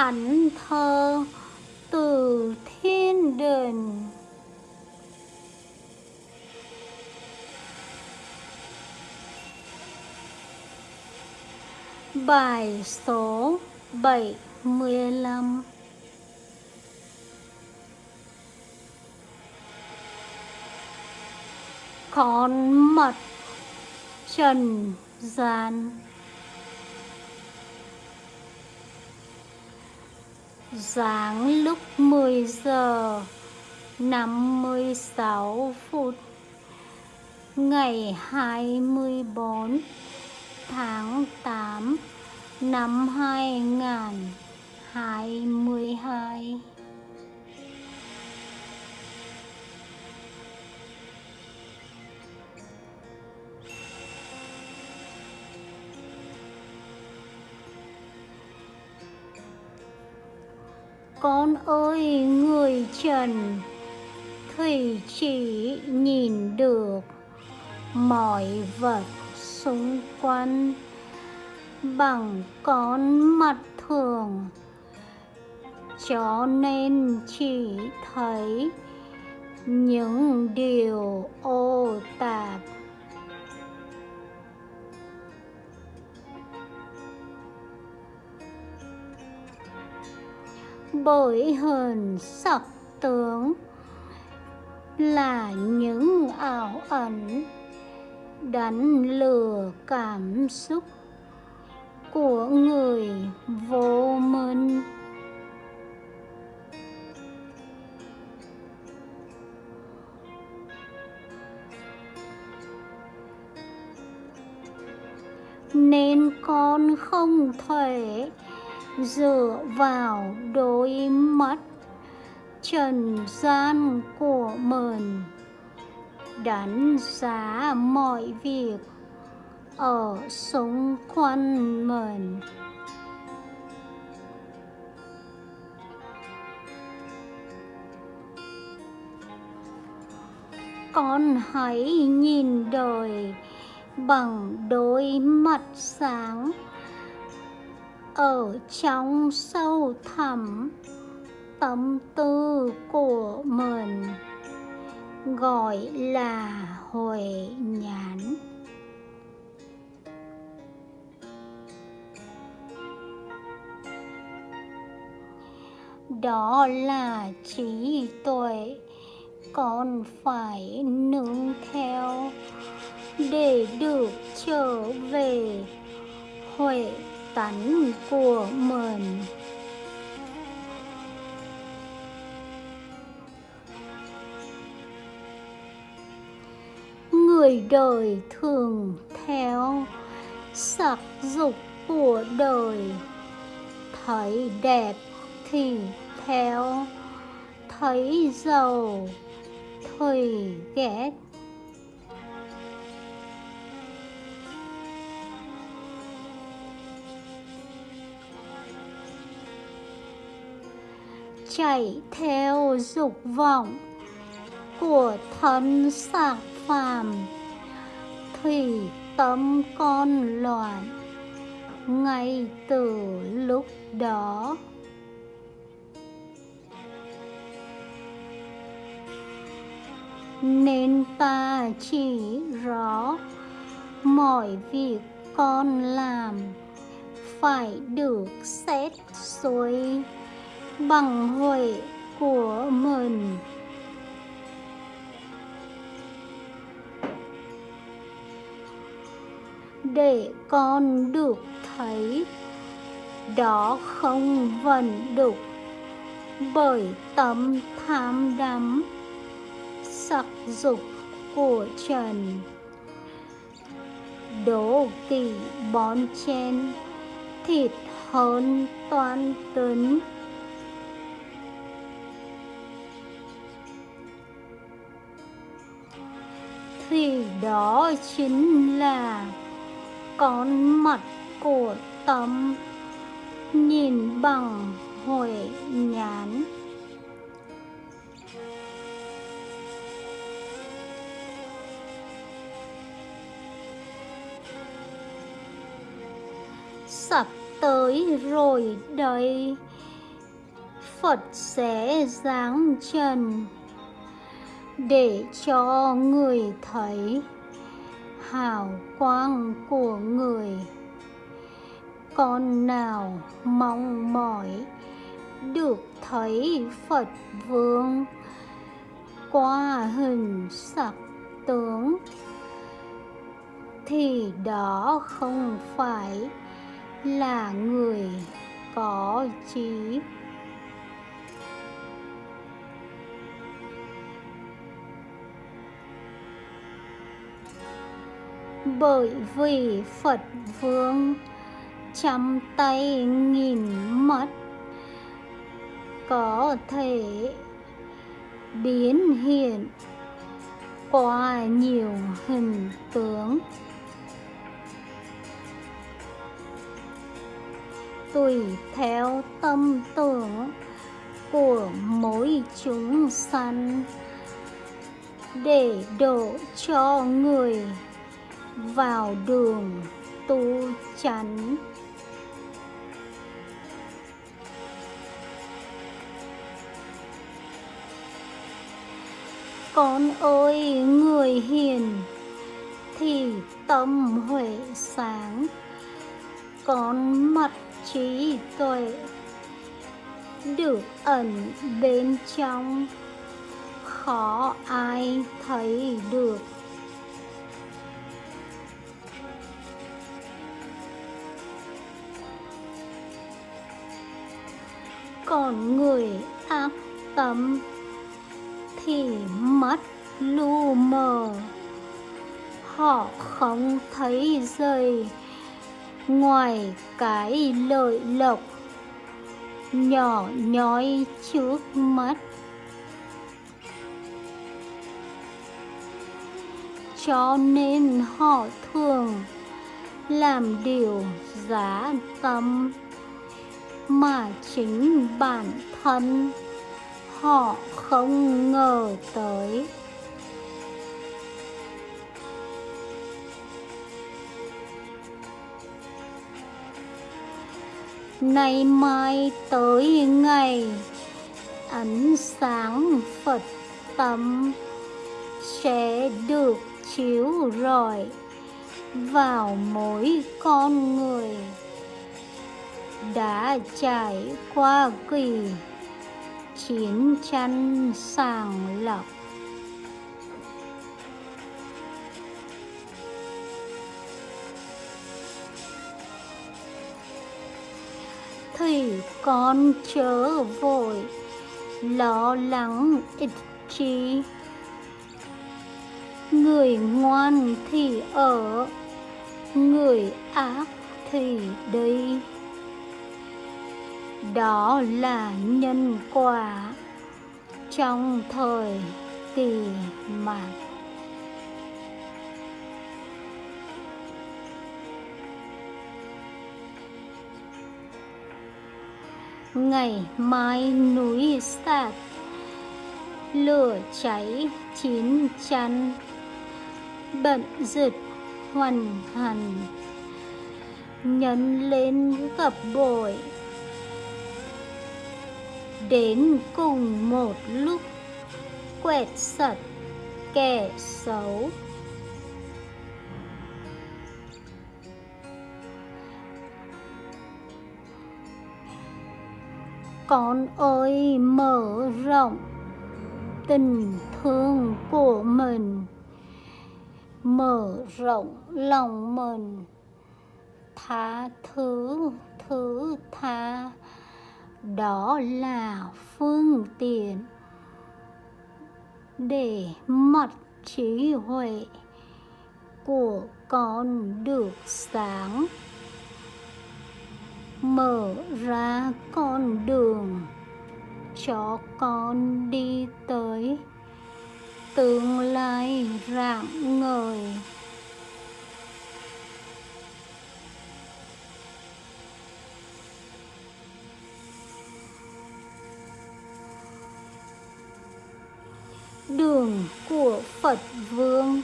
thánh thơ từ thiên đình Bài số 75 Con mật trần gian. Giáng lúc 10 giờ 56 phút Ngày 24 tháng 8 năm 2022 Con ơi, người trần Thủy chỉ nhìn được mọi vật xung quanh bằng con mắt thường. Cho nên chỉ thấy những điều ô tạp bởi hờn sắc tướng là những ảo ảnh đánh lừa cảm xúc của người vô minh. Nên con không thể dựa vào đôi mắt trần gian của mình, đánh giá mọi việc ở xung quanh mình. Con hãy nhìn đời bằng đôi mắt sáng ở trong sâu thẳm tâm tư của mình, gọi là huệ nhãn. Đó là trí tuệ còn phải nương theo để được trở về huệ tánh của mình. Người đời thường theo sắc dục của đời. Thấy đẹp thì theo, thấy giàu thì ghét chạy theo dục vọng của thân xác phàm, thì tâm con loạn ngay từ lúc đó. Nên ta chỉ rõ mọi việc con làm phải được xét xuôi bằng huệ của mình. Để con được thấy đó không vận đục, bởi tâm tham đắm, sắc dục của trần. Đố kỵ bón chen thịt hơn toan tính. Thì đó chính là con mặt của tâm nhìn bằng huệ nhãn. Sắp tới rồi đây, Phật sẽ giáng trần để cho người thấy hào quang của người. Con nào mong mỏi được thấy Phật vương qua hình sắc tướng, thì đó không phải là người có trí bởi vì Phật vương trăm tay nghìn mắt có thể biến hiện qua nhiều hình tướng. Tùy theo tâm tưởng của mỗi chúng sanh, để độ cho người vào đường tu chánh. Con ơi, người hiền, thì tâm huệ sáng. Con mặt trí tuệ, được ẩn bên trong. Khó ai thấy được. Còn người ác tâm thì mắt lu mờ. Họ không thấy rời ngoài cái lợi lộc nhỏ nhói trước mắt. Cho nên họ thường làm điều giá tâm mà chính bản thân họ không ngờ tới. Nay mai tới ngày ánh sáng phật tâm sẽ được chiếu rọi vào mỗi con người đã trải qua kỳ chiến tranh sàng lọc. Thì con chớ vội lo lắng ích chi. Người ngoan thì ở, người ác thì đi đó là nhân quả trong thời kỳ mạng. Ngày mai núi sạt, lửa cháy chín chắn, bận rực hoàn hẳn nhấn lên gặp bội đến cùng một lúc. Quẹt sạch kẻ xấu. Con ơi, mở rộng tình thương của mình. Mở rộng lòng mình. Tha thứ đó là phương tiện để mặt trí huệ của con được sáng. Mở ra con đường cho con đi tới tương lai rạng ngời. Đường của Phật Vương,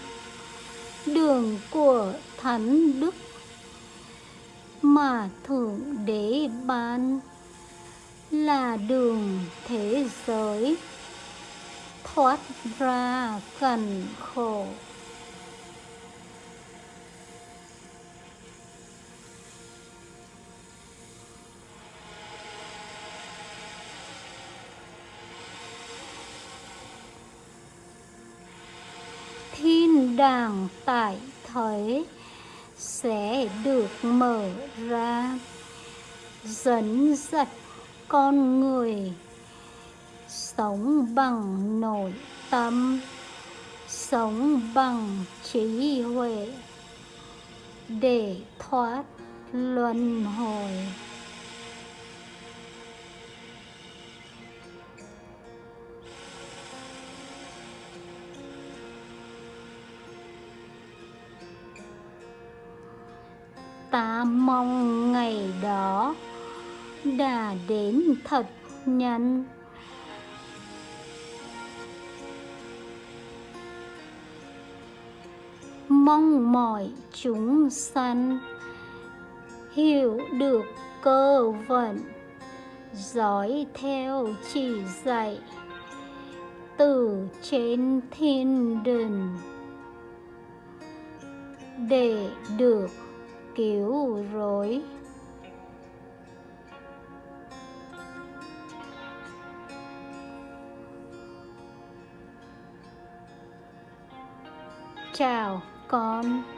đường của Thánh Đức. Mà Thượng Đế ban là đường thế giới. Thoát ra cần khổ. Đàn đàng tại thế sẽ được mở ra. Dẫn dắt con người sống bằng nội tâm, sống bằng trí huệ để thoát luân hồi. Ta mong ngày đó đã đến thật nhanh. Mong mọi chúng sanh hiểu được cơ vận, dõi theo chỉ dạy từ trên thiên đình để được kiểu rồi. Chào con.